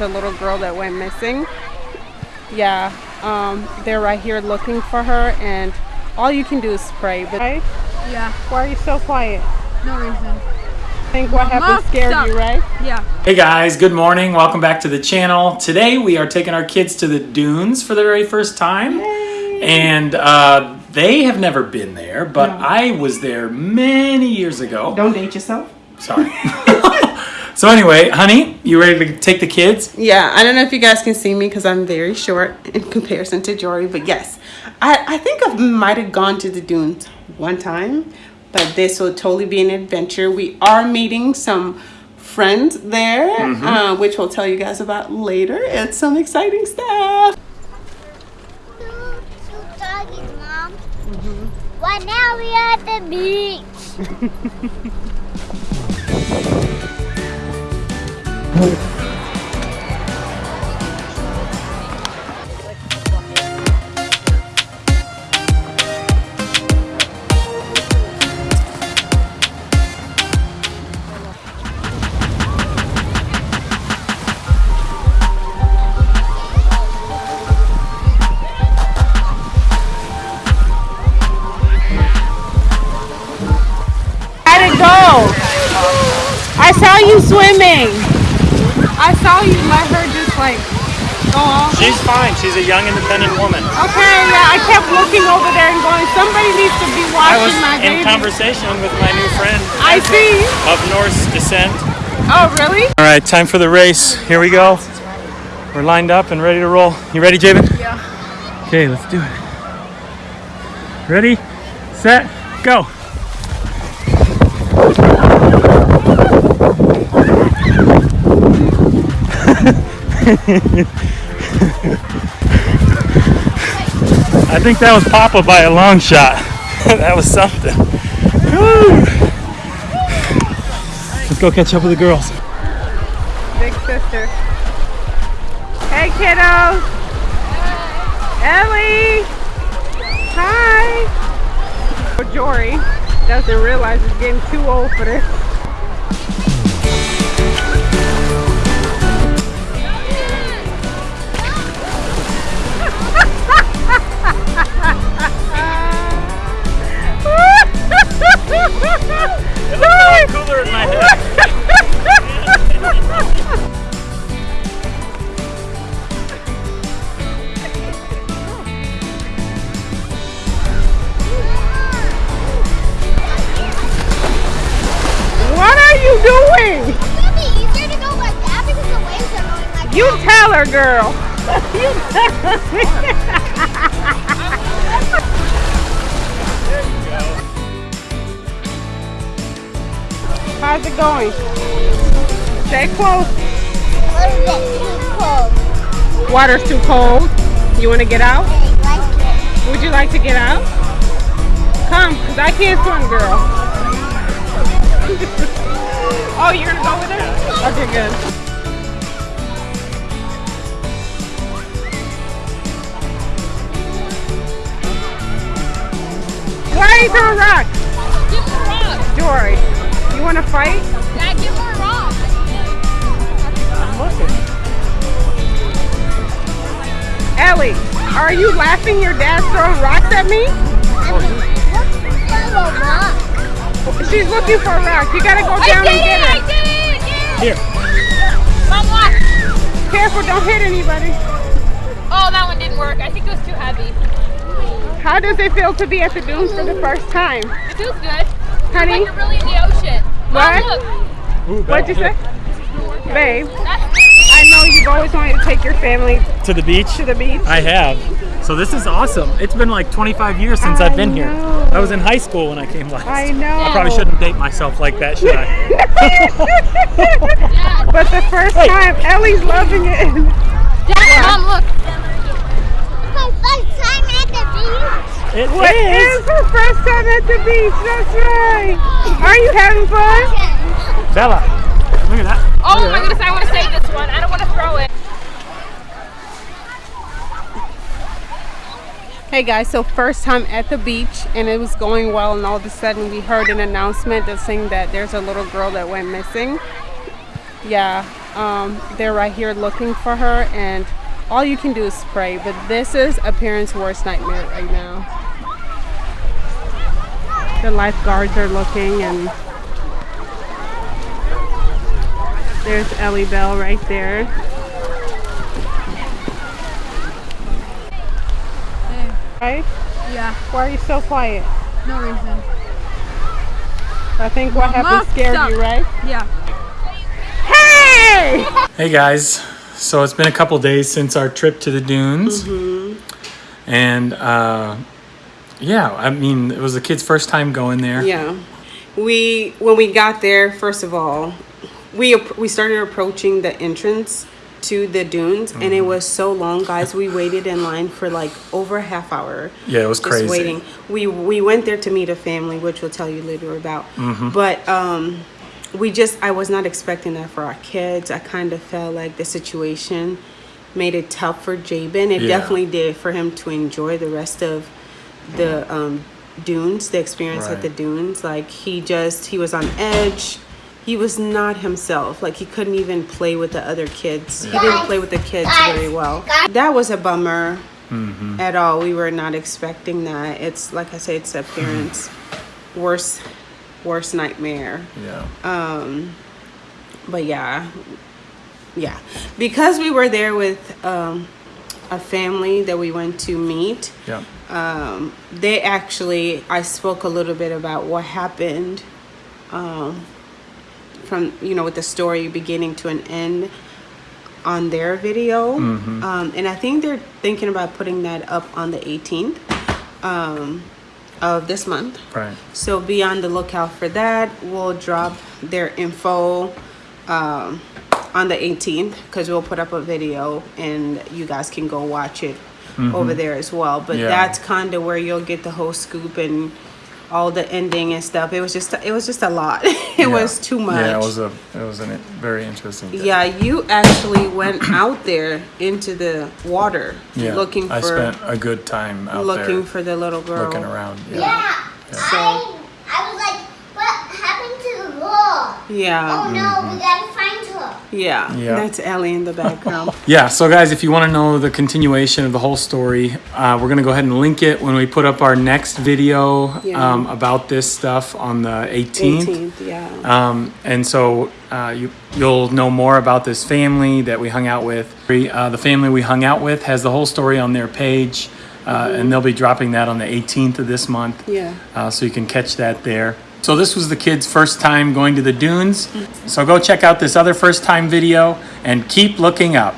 a little girl that went missing. Yeah, um, they're right here looking for her, and all you can do is pray. But right? Yeah, why are you so quiet? no reason. I think what happened scared stop. you, right? Yeah. Hey guys, good morning. Welcome back to the channel. Today we are taking our kids to the dunes for the very first time. Yay. And uh, they have never been there, but No. I was there many years ago. Don't date yourself. Sorry. so anyway, honey, you ready to take the kids? Yeah, I don't know if you guys can see me because I'm very short in comparison to Jory, but yes, I, I think I might have gone to the dunes one time, but this will totally be an adventure. We are meeting some friends there, uh, which we'll tell you guys about later. It's some exciting stuff. Two, two doggies, Mom. Well, now we are at the beach. saw you swimming. I saw you let her just like go off. She's fine. She's a young, independent woman. Okay, yeah, I kept looking over there and going, somebody needs to be I was watching my in conversation with my new friend I see. of Norse descent. Oh, really? All right, time for the race. Here we go. We're lined up and ready to roll. You ready, Jabin? Yeah. Okay, let's do it. Ready, set, go. I think that was Papa by a long shot. that was something. Woo. Let's go catch up with the girls. Big sister. Hey, kiddos. Ellie. Hi. Jory doesn't realize he's getting too old for this. You tell her, girl. you tell her. How's it going? Stay close. It? Too cold. Water's too cold. You want to get out? Would you like to get out? Come, because I can't swim, girl. oh, you're going to go with her? Okay, good. Why are you throwing rocks? Give her a rock. Jory, you want to fight? Dad, give her a rock. I'm looking. Ellie, are you laughing your dad's throwing rocks at me? She's looking for a rock. You gotta go down and get it! I it. did it! Yeah. Here. Mom, watch. Careful, don't hit anybody. Oh, that one didn't work. I think it was too heavy. How does it feel to be at the dunes for the first time? It feels good. Honey, Like you're really in the ocean. Oh, what? Mom, look. what'd you say? Babe, I know you've always wanted to take your family To the beach? to the beach. I have. So this is awesome. It's been like 25 years since I I've been here. know. I was in high school when I came last. I know. I probably shouldn't date myself like that, should I? But the first Hey. time, Ellie's loving it. Dad, Mom, look. My first time at the beach. It What is. is her first time at the beach? That's right. Are you having fun? Bella, look at that. Oh my goodness, I want to save this one. I don't want to throw it. Hey guys, so first time at the beach and it was going well and all of a sudden we heard an announcement that's saying that there's a little girl that went missing. Yeah, um, they're right here looking for her, and all you can do is pray. But this is a parent's worst nightmare right now. The lifeguards are looking, and there's Ellie Bell right there. Right? Yeah, Why are you so quiet? no reason. I think what happened scared stop. you, right? Yeah. Hey! Hey guys, so it's been a couple days since our trip to the dunes, and uh, yeah, I mean it was the kids' first time going there. Yeah, we when we got there, first of all, we we started approaching the entrance to the dunes, and it was so long, guys. We waited in line for like over a half hour. Yeah, it was just crazy. waiting. We we went there to meet a family, which we'll tell you later about. But um, we just I was not expecting that for our kids. I kind of felt like the situation made it tough for Jabin. It Yeah. definitely did for him to enjoy the rest of the um, dunes, the experience at the dunes. Like he just he was on edge. He was not himself. Like he couldn't even play with the other kids. He didn't play with the kids very well. That was a bummer Mm-hmm. at all. We were not expecting that. It's like I say, it's a parent's worst worst nightmare. Yeah. Um, But yeah, yeah, because we were there with um, a family that we went to meet. Yeah. um, they actually i spoke a little bit about what happened um, from you know with the story beginning to an end on their video um, and i think they're thinking about putting that up on the 18th um, of this month Right. so be on the lookout for that we'll drop their info um, on the 18th because we'll put up a video and you guys can go watch it over there as well but Mm-hmm. Yeah. that's kind of where you'll get the whole scoop and all the ending and stuff it was just it was just a lot it Yeah. was too much Yeah, it was a it was a very interesting. Day. yeah you actually went out there into the water Yeah. looking for I spent a good time out looking there for the little girl looking around. Yeah. Yeah. I, I was like, what happened to the girl? Yeah Oh no, we gotta find her. yeah Yeah. that's ellie in the background Yeah, so guys, if you want to know the continuation of the whole story, uh, we're going to go ahead and link it when we put up our next video Yeah. um, about this stuff on the 18th. 18th yeah Um, and so uh, you, you'll know more about this family that we hung out with. Uh, the family we hung out with has the whole story on their page, uh, and they'll be dropping that on the 18th of this month. Yeah. Uh, so you can catch that there. So this was the kids' first time going to the dunes. So go check out this other first time video and keep looking up.